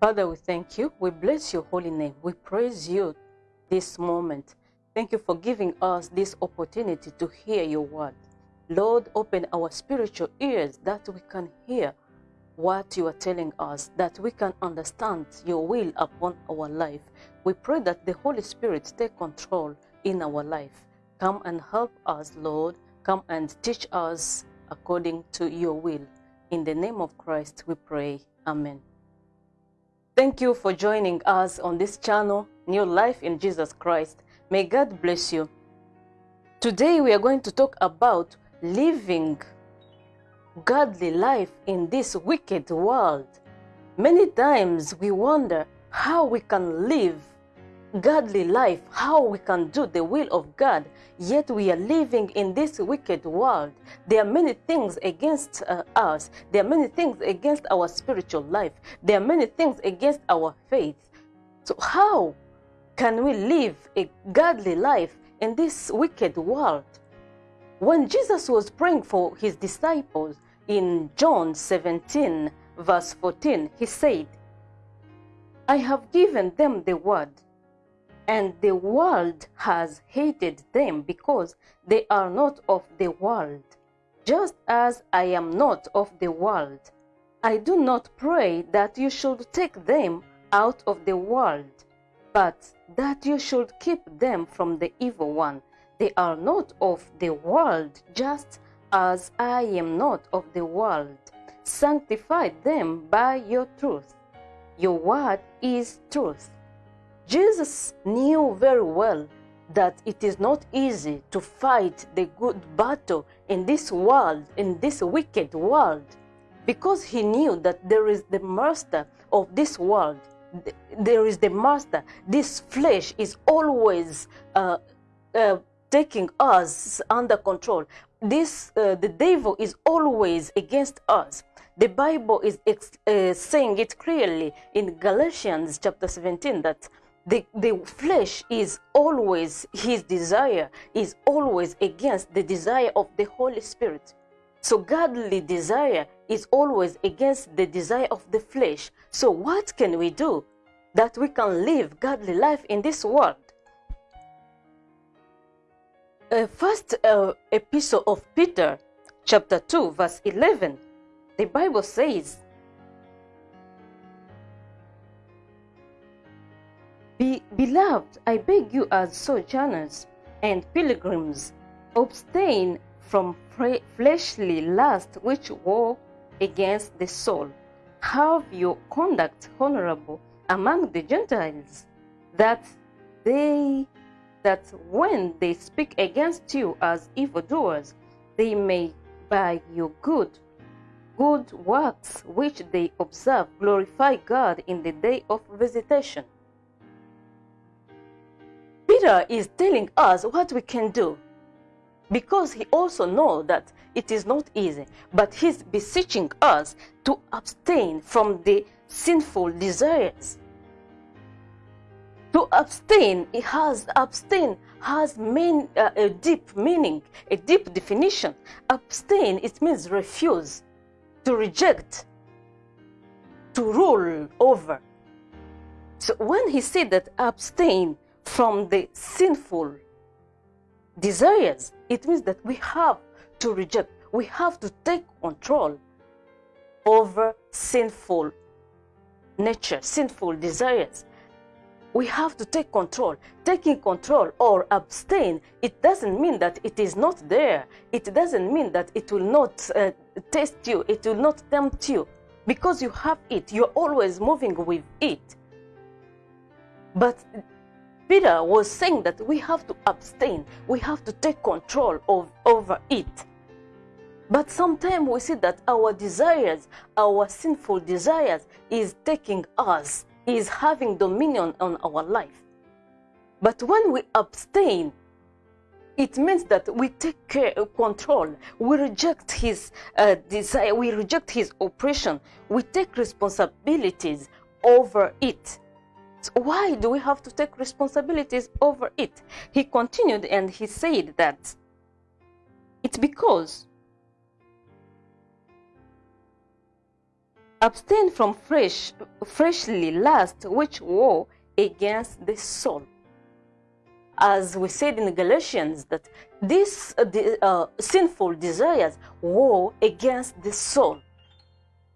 Father, we thank you. We bless your holy name. We praise you this moment. Thank you for giving us this opportunity to hear your word. Lord, open our spiritual ears that we can hear what you are telling us, that we can understand your will upon our life. We pray that the Holy Spirit take control in our life. Come and help us, Lord. Come and teach us according to your will. In the name of Christ, we pray. Amen. Thank you for joining us on this channel, New Life in Jesus Christ. May God bless you. Today we are going to talk about living godly life in this wicked world. Many times we wonder how we can live godly life, how we can do the will of God, yet we are living in this wicked world. There are many things against uh, us. There are many things against our spiritual life. There are many things against our faith. So how can we live a godly life in this wicked world? When Jesus was praying for his disciples in John 17, verse 14, he said, I have given them the word, and the world has hated them because they are not of the world, just as I am not of the world. I do not pray that you should take them out of the world, but that you should keep them from the evil one. They are not of the world, just as I am not of the world. Sanctify them by your truth. Your word is truth. Jesus knew very well that it is not easy to fight the good battle in this world, in this wicked world, because he knew that there is the master of this world. There is the master. This flesh is always uh, uh, taking us under control. This uh, the devil is always against us. The Bible is uh, saying it clearly in Galatians chapter 17 that the, the flesh is always, his desire is always against the desire of the Holy Spirit. So godly desire is always against the desire of the flesh. So what can we do that we can live godly life in this world? Uh, first uh, epistle of Peter, chapter 2, verse 11, the Bible says, Be, Beloved, I beg you as sojourners and pilgrims, abstain from fleshly lust which war against the soul. Have your conduct honorable among the Gentiles, that they that when they speak against you as evildoers, they may by your good good works which they observe glorify God in the day of visitation. Peter is telling us what we can do because he also knows that it is not easy, but he's beseeching us to abstain from the sinful desires. To abstain, it has abstain has mean, uh, a deep meaning, a deep definition. Abstain, it means refuse, to reject, to rule over. So when he said that abstain from the sinful desires, it means that we have to reject, we have to take control over sinful nature, sinful desires. We have to take control. Taking control or abstain, it doesn't mean that it is not there. It doesn't mean that it will not uh, test you, it will not tempt you. Because you have it, you're always moving with it. But Peter was saying that we have to abstain, we have to take control of, over it. But sometimes we see that our desires, our sinful desires, is taking us, is having dominion on our life. But when we abstain, it means that we take care, control. We reject his uh, desire. We reject his oppression. We take responsibilities over it. Why do we have to take responsibilities over it? He continued and he said that it's because Abstain from fresh, freshly lust, which war against the soul. As we said in Galatians, that these uh, the, uh, sinful desires war against the soul.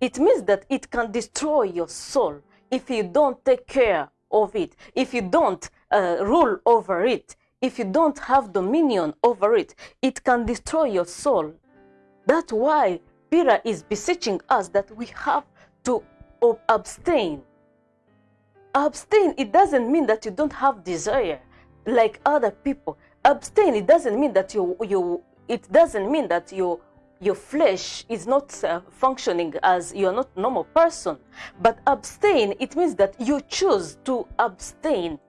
It means that it can destroy your soul if you don't take care of it, if you don't uh, rule over it, if you don't have dominion over it, it can destroy your soul. That's why Peter is beseeching us that we have to abstain. Abstain, it doesn't mean that you don't have desire like other people. Abstain, it doesn't mean that you, you it doesn't mean that your your flesh is not uh, functioning as you're not normal person. But abstain, it means that you choose to abstain.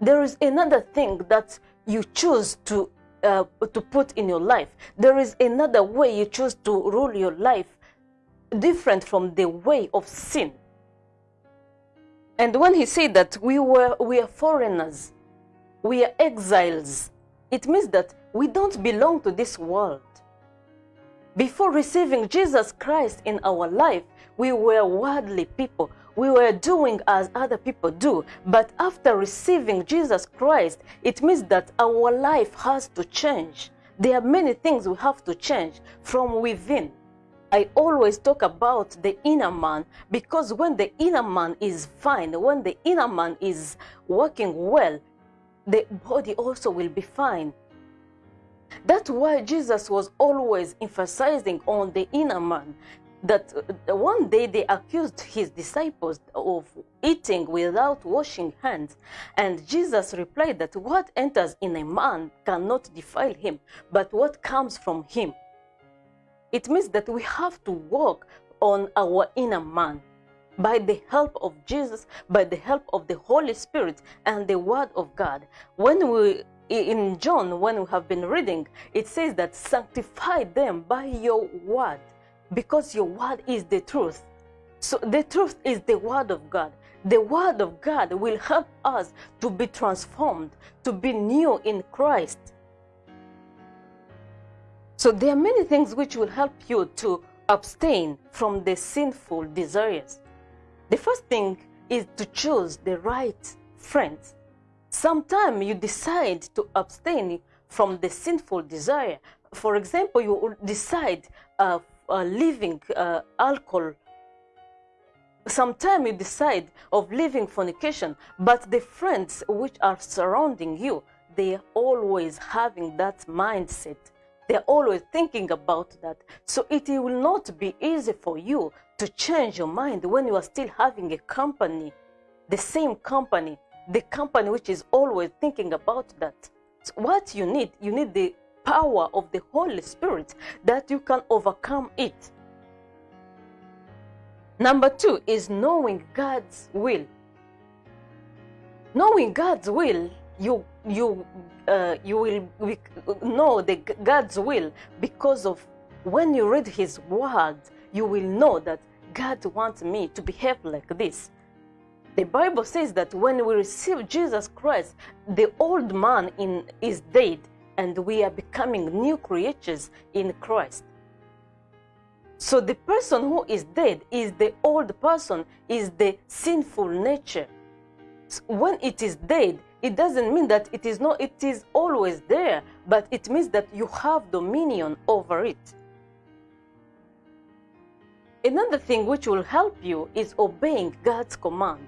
There is another thing that you choose to uh, to put in your life. There is another way you choose to rule your life different from the way of sin. And when he said that we were we are foreigners, we are exiles, it means that we don't belong to this world. Before receiving Jesus Christ in our life, we were worldly people. We were doing as other people do. But after receiving Jesus Christ, it means that our life has to change. There are many things we have to change from within. I always talk about the inner man because when the inner man is fine, when the inner man is working well, the body also will be fine. That's why Jesus was always emphasizing on the inner man. That uh, one day they accused his disciples of eating without washing hands. And Jesus replied that what enters in a man cannot defile him, but what comes from him. It means that we have to work on our inner man by the help of Jesus, by the help of the Holy Spirit and the Word of God. When we in John, when we have been reading, it says that sanctify them by your word, because your word is the truth. So the truth is the word of God. The word of God will help us to be transformed, to be new in Christ. So there are many things which will help you to abstain from the sinful desires. The first thing is to choose the right friends. Sometimes you decide to abstain from the sinful desire. For example, you decide uh, uh, leaving uh, alcohol. Sometimes you decide of leaving fornication, but the friends which are surrounding you, they are always having that mindset. They're always thinking about that. So it will not be easy for you to change your mind when you are still having a company, the same company the company which is always thinking about that. So what you need, you need the power of the Holy Spirit that you can overcome it. Number two is knowing God's will. Knowing God's will, you you uh, you will know the God's will because of when you read His word, you will know that God wants me to behave like this. The Bible says that when we receive Jesus Christ, the old man in, is dead and we are becoming new creatures in Christ. So the person who is dead is the old person, is the sinful nature. So when it is dead, it doesn't mean that it is not, it is always there, but it means that you have dominion over it. Another thing which will help you is obeying God's command.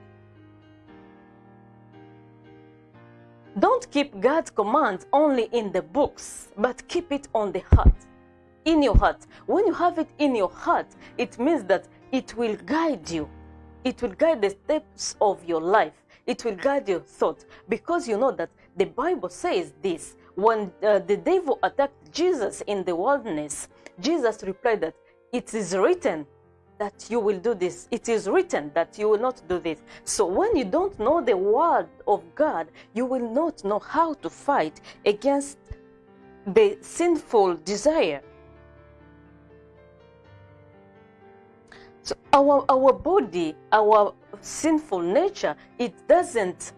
Don't keep God's commands only in the books, but keep it on the heart, in your heart. When you have it in your heart, it means that it will guide you. It will guide the steps of your life. It will guide your thoughts because you know that the Bible says this. When uh, the devil attacked Jesus in the wilderness, Jesus replied that it is written, that you will do this. It is written that you will not do this. So when you don't know the word of God, you will not know how to fight against the sinful desire. So our, our body, our sinful nature, it doesn't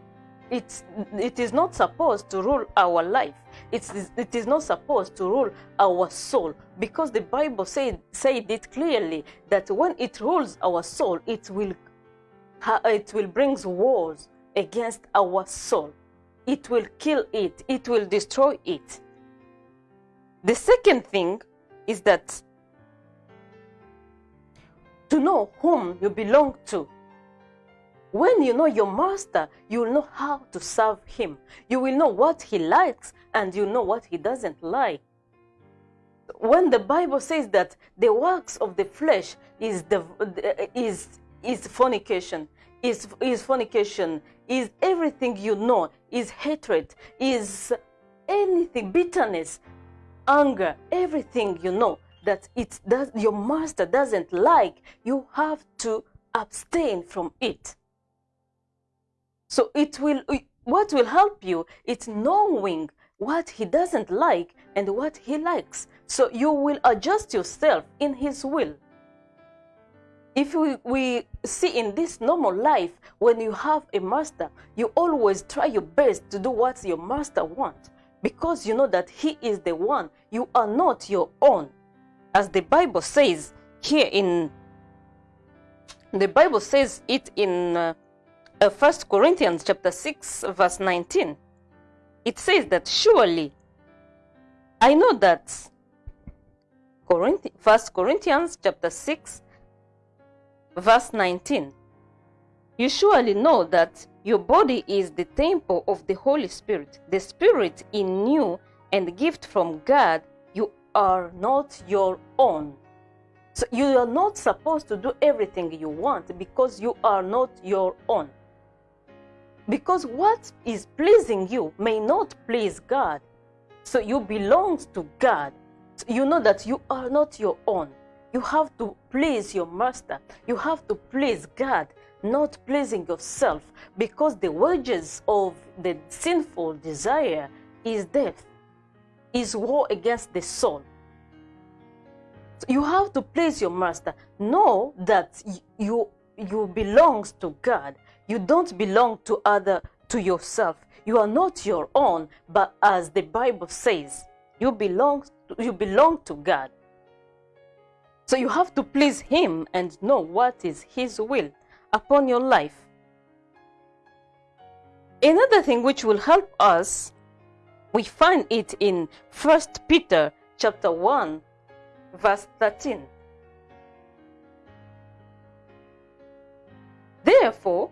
it's, it is not supposed to rule our life. It's, it is not supposed to rule our soul because the Bible said, said it clearly that when it rules our soul, it will, it will bring wars against our soul. It will kill it. It will destroy it. The second thing is that to know whom you belong to. When you know your master, you will know how to serve him. You will know what he likes and you know what he doesn't like. When the Bible says that the works of the flesh is the is is fornication, is is fornication, is everything you know, is hatred, is anything, bitterness, anger, everything you know that it does your master doesn't like, you have to abstain from it. So it will what will help you it's knowing what he doesn't like and what he likes. So you will adjust yourself in his will. If we, we see in this normal life, when you have a master, you always try your best to do what your master wants because you know that he is the one. You are not your own. As the Bible says here in the Bible says it in uh, uh, 1 Corinthians chapter 6 verse 19. It says that surely I know that Corinth 1 Corinthians chapter 6 verse 19. You surely know that your body is the temple of the Holy Spirit, the Spirit in you and gift from God. You are not your own. So you are not supposed to do everything you want because you are not your own. Because what is pleasing you may not please God. So you belong to God. So you know that you are not your own. You have to please your master. You have to please God, not pleasing yourself, because the wages of the sinful desire is death, is war against the soul. So you have to please your master. Know that you you belongs to God. You don't belong to other to yourself. You are not your own, but as the Bible says, you belong you belong to God. So you have to please him and know what is his will upon your life. Another thing which will help us, we find it in First Peter chapter 1 verse 13. Therefore,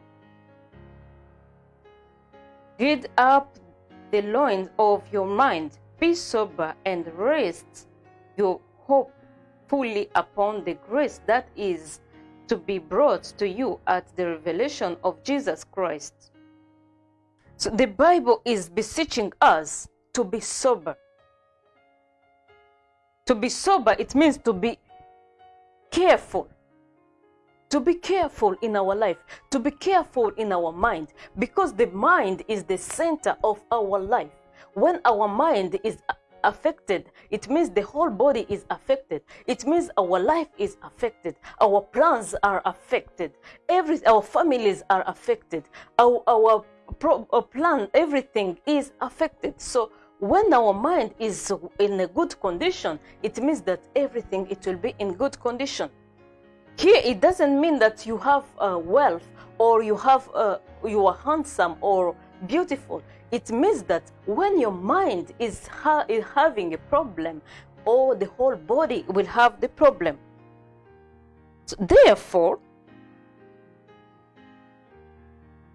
gird up the loins of your mind, be sober, and rest your hope fully upon the grace that is to be brought to you at the revelation of Jesus Christ. So the Bible is beseeching us to be sober. To be sober, it means to be careful. To be careful in our life, to be careful in our mind, because the mind is the center of our life. When our mind is affected, it means the whole body is affected. It means our life is affected. Our plans are affected. Every our families are affected. Our our pro, our plan, everything is affected. So when our mind is in a good condition, it means that everything it will be in good condition. Here, it doesn't mean that you have uh, wealth or you have uh, you are handsome or beautiful. It means that when your mind is, ha is having a problem, or the whole body will have the problem. So therefore,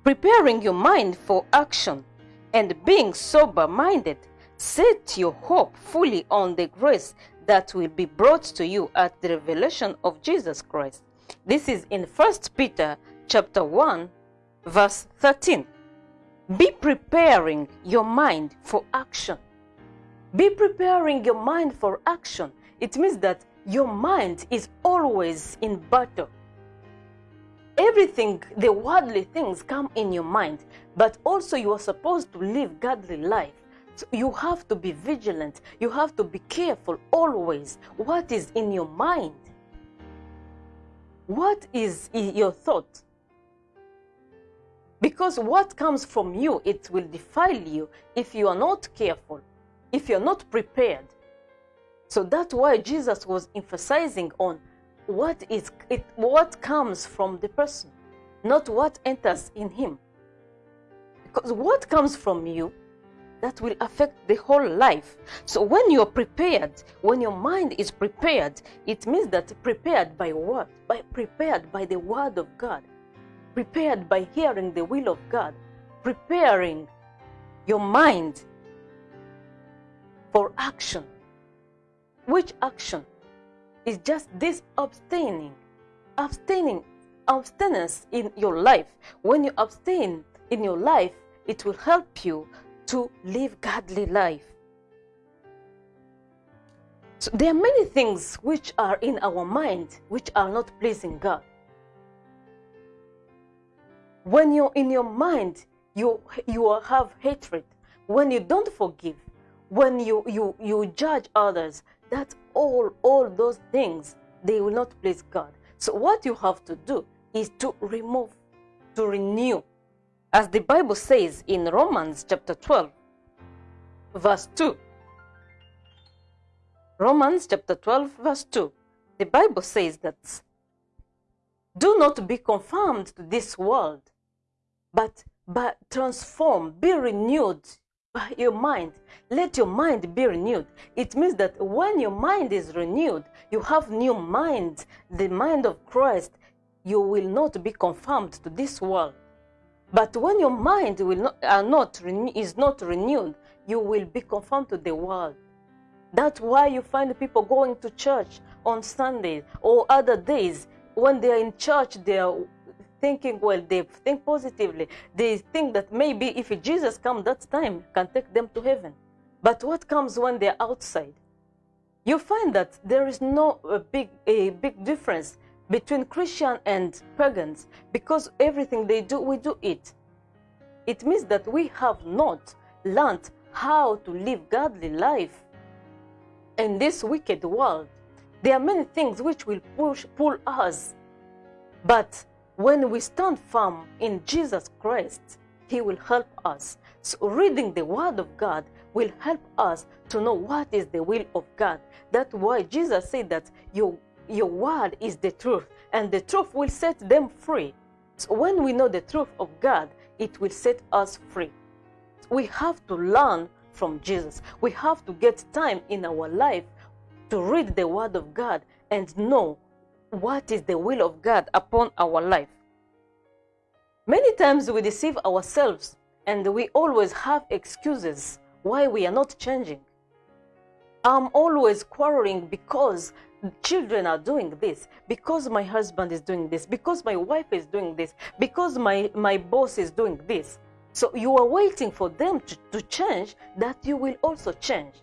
preparing your mind for action and being sober minded, set your hope fully on the grace that will be brought to you at the revelation of Jesus Christ. This is in 1 Peter chapter 1 verse 13. Be preparing your mind for action. Be preparing your mind for action. It means that your mind is always in battle. Everything, the worldly things come in your mind, but also you are supposed to live godly life. So you have to be vigilant. You have to be careful always. What is in your mind? What is your thought? Because what comes from you, it will defile you if you are not careful, if you're not prepared. So that's why Jesus was emphasizing on what is it, what comes from the person, not what enters in him. Because what comes from you, that will affect the whole life. So when you're prepared, when your mind is prepared, it means that prepared by what? By prepared by the word of God, prepared by hearing the will of God, preparing your mind for action. Which action? Is just this abstaining, abstaining, abstinence in your life. When you abstain in your life, it will help you to live godly life. So there are many things which are in our mind which are not pleasing God. When you're in your mind, you you have hatred. When you don't forgive, when you you you judge others, that all all those things they will not please God. So what you have to do is to remove, to renew as the Bible says in Romans chapter 12, verse 2. Romans chapter 12, verse 2. The Bible says that do not be conformed to this world, but, but transform, be renewed by your mind. Let your mind be renewed. It means that when your mind is renewed, you have new mind, the mind of Christ, you will not be conformed to this world. But when your mind will not, are not is not renewed, you will be conformed to the world. That's why you find people going to church on Sundays or other days. When they are in church, they are thinking well, they think positively. They think that maybe if Jesus comes that time, can take them to heaven. But what comes when they're outside? You find that there is no a big a big difference between Christian and pagans because everything they do, we do it. It means that we have not learned how to live godly life in this wicked world. There are many things which will push, pull us, but when we stand firm in Jesus Christ, He will help us. So reading the Word of God will help us to know what is the will of God. That's why Jesus said that your, your Word is the truth, and the truth will set them free. So when we know the truth of God, it will set us free. We have to learn from Jesus. We have to get time in our life to read the Word of God and know what is the will of God upon our life. Many times we deceive ourselves and we always have excuses why we are not changing. I'm always quarreling because children are doing this, because my husband is doing this, because my wife is doing this, because my, my boss is doing this. So you are waiting for them to, to change that you will also change.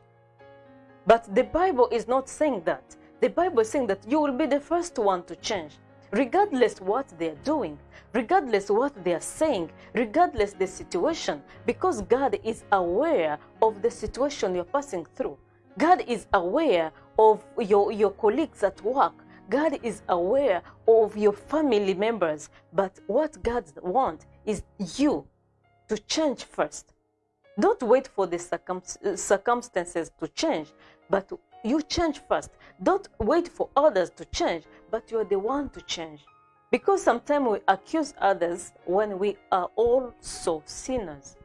But the Bible is not saying that. The Bible is saying that you will be the first one to change, regardless what they are doing, regardless what they are saying, regardless the situation, because God is aware of the situation you're passing through. God is aware of your, your colleagues at work. God is aware of your family members. But what God wants is you to change first. Don't wait for the circum circumstances to change, but you change first. Don't wait for others to change, but you're the one to change. Because sometimes we accuse others when we are also sinners.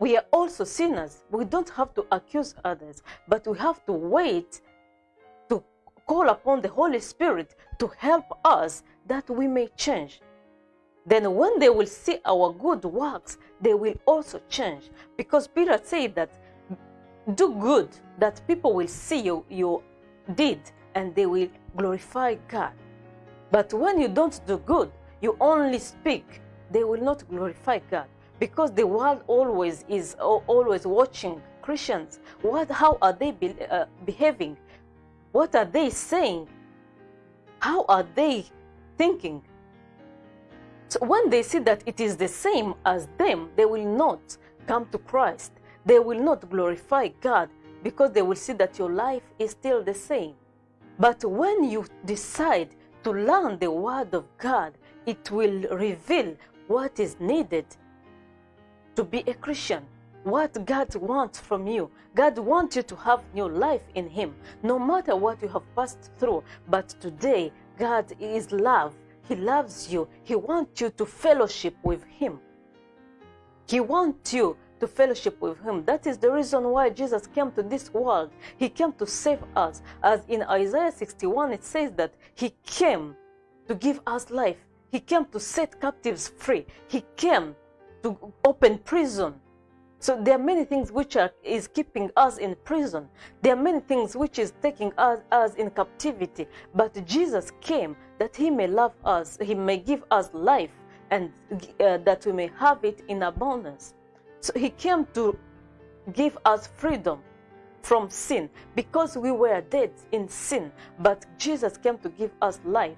We are also sinners. We don't have to accuse others, but we have to wait to call upon the Holy Spirit to help us that we may change. Then, when they will see our good works, they will also change. Because Peter said that do good, that people will see you, you did, and they will glorify God. But when you don't do good, you only speak, they will not glorify God because the world always is always watching Christians. What, how are they be, uh, behaving? What are they saying? How are they thinking? So when they see that it is the same as them, they will not come to Christ. They will not glorify God because they will see that your life is still the same. But when you decide to learn the Word of God, it will reveal what is needed to be a Christian. What God wants from you. God wants you to have new life in Him, no matter what you have passed through. But today, God is love. He loves you. He wants you to fellowship with Him. He wants you to fellowship with Him. That is the reason why Jesus came to this world. He came to save us. As in Isaiah 61, it says that He came to give us life. He came to set captives free. He came to open prison. So there are many things which are is keeping us in prison. There are many things which is taking us, us in captivity. But Jesus came that he may love us, he may give us life, and uh, that we may have it in abundance. So he came to give us freedom from sin because we were dead in sin, but Jesus came to give us life.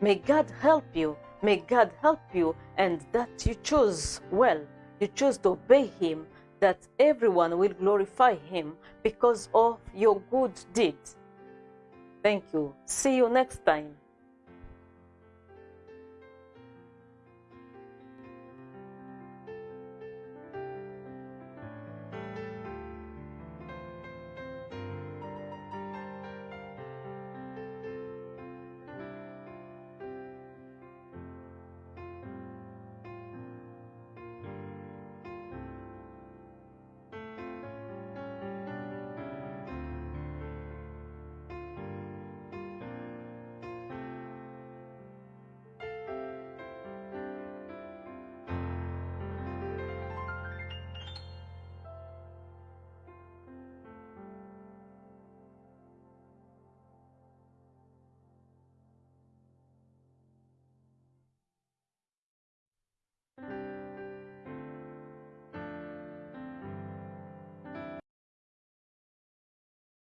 May God help you. May God help you and that you choose well. You choose to obey Him, that everyone will glorify Him because of your good deeds. Thank you. See you next time.